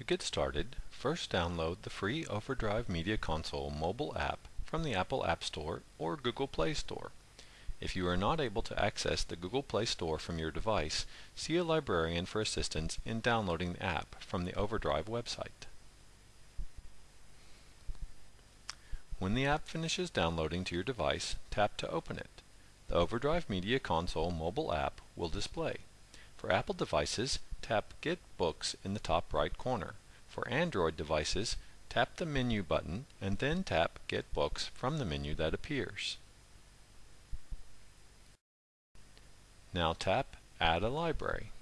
To get started, first download the free Overdrive Media Console mobile app from the Apple App Store or Google Play Store. If you are not able to access the Google Play Store from your device, see a librarian for assistance in downloading the app from the Overdrive website. When the app finishes downloading to your device, tap to open it. The Overdrive Media Console mobile app will display. For Apple devices, tap Get Books in the top right corner. For Android devices, tap the Menu button and then tap Get Books from the menu that appears. Now tap Add a Library.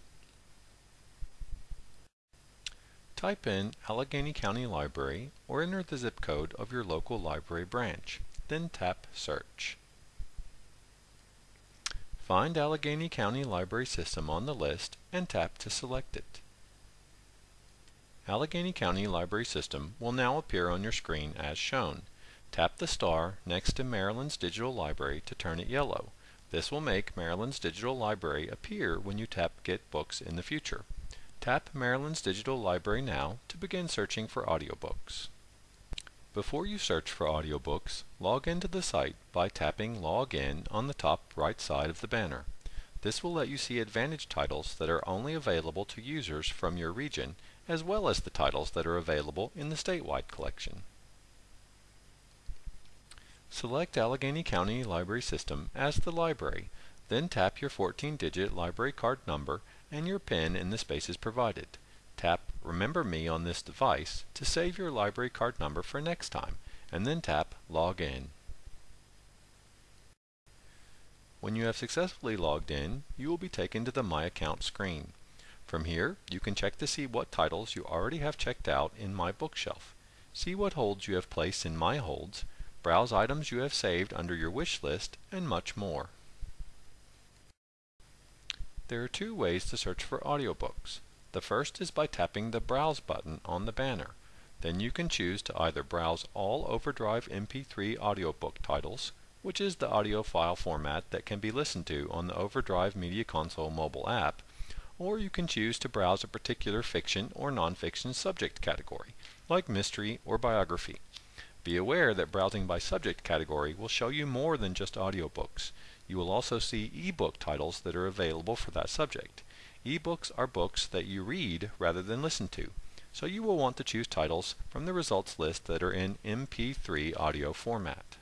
Type in Allegany County Library or enter the zip code of your local library branch. Then tap Search. Find Allegany County Library System on the list and tap to select it. Allegany County Library System will now appear on your screen as shown. Tap the star next to Maryland's Digital Library to turn it yellow. This will make Maryland's Digital Library appear when you tap Get Books in the future. Tap Maryland's Digital Library now to begin searching for audiobooks. Before you search for audiobooks, log into the site by tapping Log In on the top right side of the banner. This will let you see Advantage titles that are only available to users from your region, as well as the titles that are available in the statewide collection. Select Allegany County Library System as the library, then tap your 14-digit library card number and your PIN in the spaces provided. Tap Remember Me on this device to save your library card number for next time, and then tap Log In. When you have successfully logged in, you will be taken to the My Account screen. From here, you can check to see what titles you already have checked out in My Bookshelf. See what holds you have placed in My Holds, browse items you have saved under your wish list, and much more. There are two ways to search for audiobooks. The first is by tapping the Browse button on the banner. Then you can choose to either browse all Overdrive MP3 audiobook titles, which is the audio file format that can be listened to on the Overdrive Media Console mobile app, or you can choose to browse a particular fiction or nonfiction subject category, like mystery or biography. Be aware that browsing by subject category will show you more than just audiobooks. You will also see ebook titles that are available for that subject. Ebooks are books that you read rather than listen to, so you will want to choose titles from the results list that are in MP3 audio format.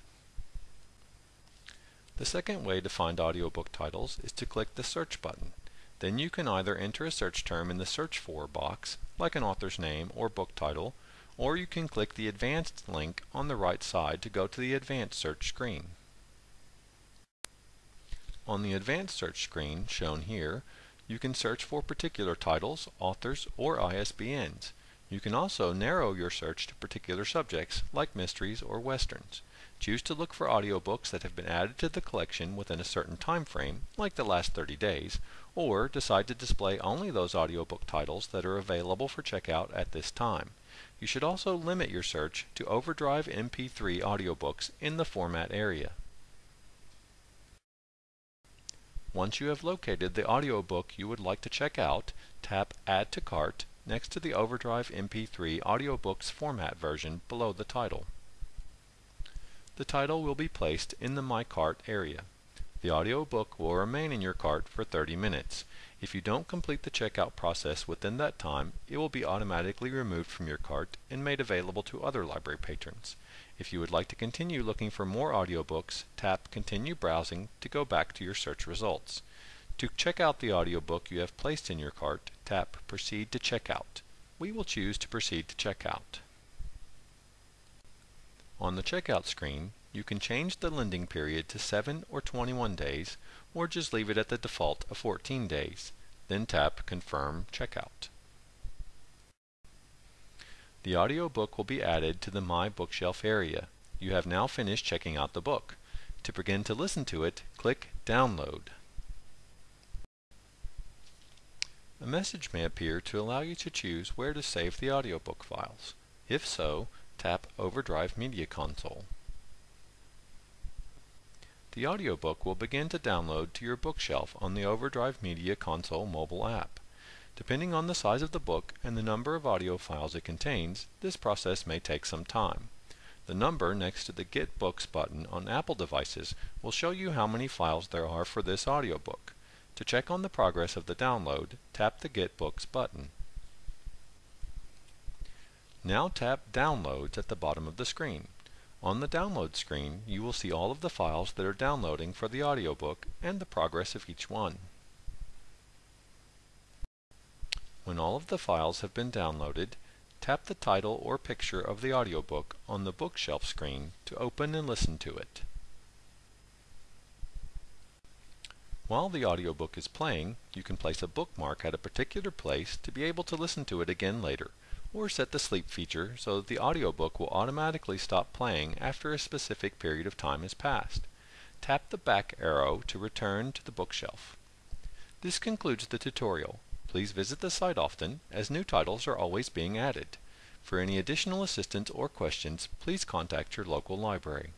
The second way to find audiobook titles is to click the Search button. Then you can either enter a search term in the Search For box, like an author's name or book title, or you can click the Advanced link on the right side to go to the Advanced Search screen. On the Advanced Search screen, shown here, you can search for particular titles, authors, or ISBNs. You can also narrow your search to particular subjects, like mysteries or westerns. Choose to look for audiobooks that have been added to the collection within a certain time frame, like the last 30 days, or decide to display only those audiobook titles that are available for checkout at this time. You should also limit your search to Overdrive MP3 audiobooks in the format area. Once you have located the audiobook you would like to check out, tap Add to Cart next to the Overdrive MP3 Audiobooks format version below the title. The title will be placed in the My Cart area. The audiobook will remain in your cart for 30 minutes. If you don't complete the checkout process within that time, it will be automatically removed from your cart and made available to other library patrons. If you would like to continue looking for more audiobooks, tap Continue Browsing to go back to your search results. To check out the audiobook you have placed in your cart, tap Proceed to Checkout. We will choose to proceed to checkout. On the checkout screen, you can change the lending period to 7 or 21 days, or just leave it at the default of 14 days. Then tap Confirm Checkout. The audiobook will be added to the My Bookshelf area. You have now finished checking out the book. To begin to listen to it, click Download. A message may appear to allow you to choose where to save the audiobook files. If so, tap Overdrive Media Console. The audiobook will begin to download to your bookshelf on the Overdrive Media Console mobile app. Depending on the size of the book and the number of audio files it contains, this process may take some time. The number next to the Get Books button on Apple devices will show you how many files there are for this audiobook. To check on the progress of the download, tap the Get Books button. Now tap Downloads at the bottom of the screen. On the download screen, you will see all of the files that are downloading for the audiobook and the progress of each one. When all of the files have been downloaded, tap the title or picture of the audiobook on the bookshelf screen to open and listen to it. While the audiobook is playing, you can place a bookmark at a particular place to be able to listen to it again later, or set the sleep feature so that the audiobook will automatically stop playing after a specific period of time has passed. Tap the back arrow to return to the bookshelf. This concludes the tutorial. Please visit the site often, as new titles are always being added. For any additional assistance or questions, please contact your local library.